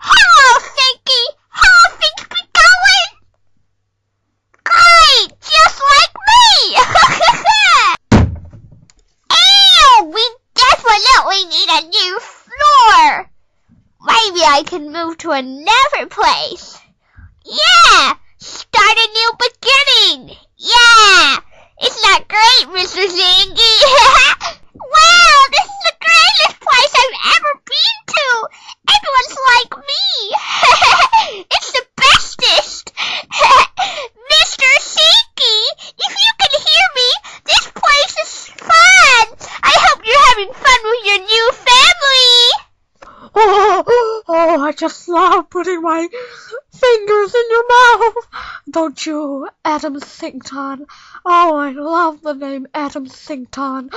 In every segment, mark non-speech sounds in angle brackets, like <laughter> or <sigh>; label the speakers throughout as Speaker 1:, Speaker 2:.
Speaker 1: Hello! How things be going? Great! Just like me! <laughs> Ew! We definitely need a new floor! Maybe I can move to another place. Yeah! Start a new beginning! Yeah! Isn't that great, Mr. Zingy? <laughs> wow, this is the greatest place I've ever been to! Everyone's like me! it's the bestest! Mr. Zingy, if you can hear me, this place is fun! I hope you're having fun with your new family!
Speaker 2: Oh, oh, I just love putting my fingers in your mouth. Don't you, Adam Sington? Oh, I love the name Adam Sington.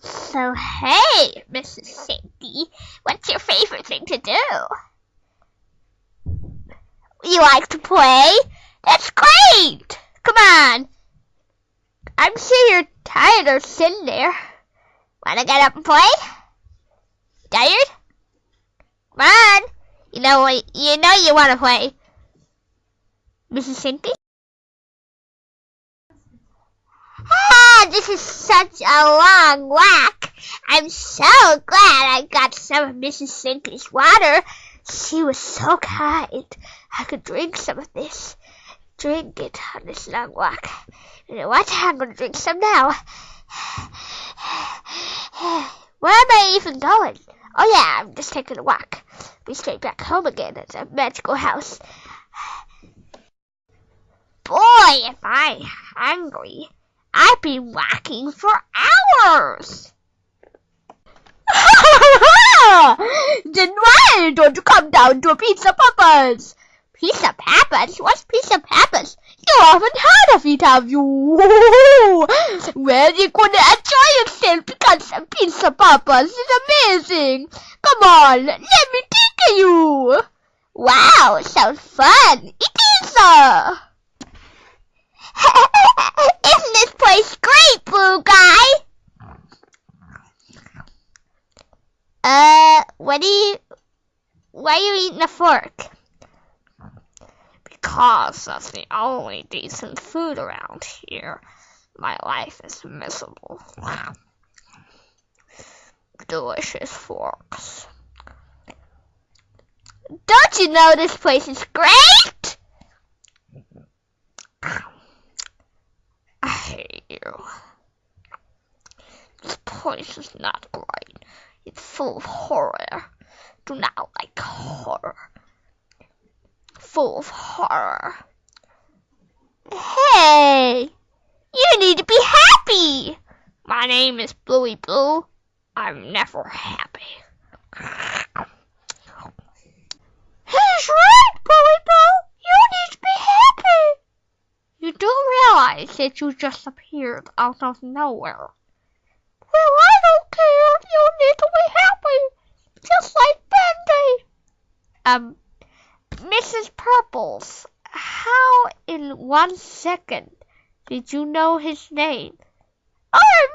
Speaker 1: So, hey, Mrs. Sinky, what's your favorite thing to do? You like to play? That's great! Come on. I'm sure you're tired of sitting there. Wanna get up and play? Tired? Come on. You know you know you wanna play. Mrs. Sinky? Ah, this is such a long walk. I'm so glad I got some of Mrs. Sinky's water. She was so kind. I could drink some of this. Drink it on this long walk. You know what? I'm gonna drink some now. Where am I even going? Oh yeah, I'm just taking a walk. Be straight back home again at the magical house. Boy, am I'm hungry. I've been walking for hours. <laughs> then why don't you come down to a Pizza Papa's? Pizza Papa's? What's Pizza Papa's? You haven't heard of it, have you? <laughs> well, you're gonna enjoy yourself because Pizza Papa's is amazing. Come on, let me take you. Wow, sounds fun. It is. Uh... <laughs> Isn't this place great, Blue Guy? Uh, what do you... Why are you eating a fork? Because that's the only decent food around here. My life is miserable. Delicious forks. Don't you know this place is great? I hate you. This place is not great. It's full of horror. Do not like horror. Full of horror. Hey! You need to be happy! My name is Bluey Blue. I'm never happy. He's right, Bluey Blue. You need to be happy. You do realize that you just appeared out of nowhere. Well, I don't care. You need to be happy. Just like Bendy. Um, Mrs. Purples, how in one second did you know his name? I'm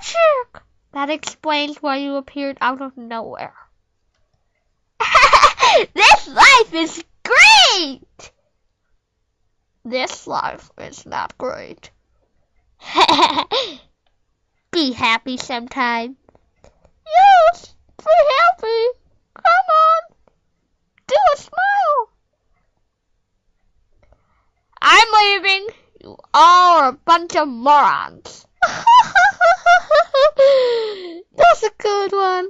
Speaker 1: magic! That explains why you appeared out of nowhere. <laughs> this life is great! This life is not great. <laughs> Be happy sometime. Yes, be happy. Come on. Do a smile. I'm leaving. You all are a bunch of morons. <laughs> That's a good one.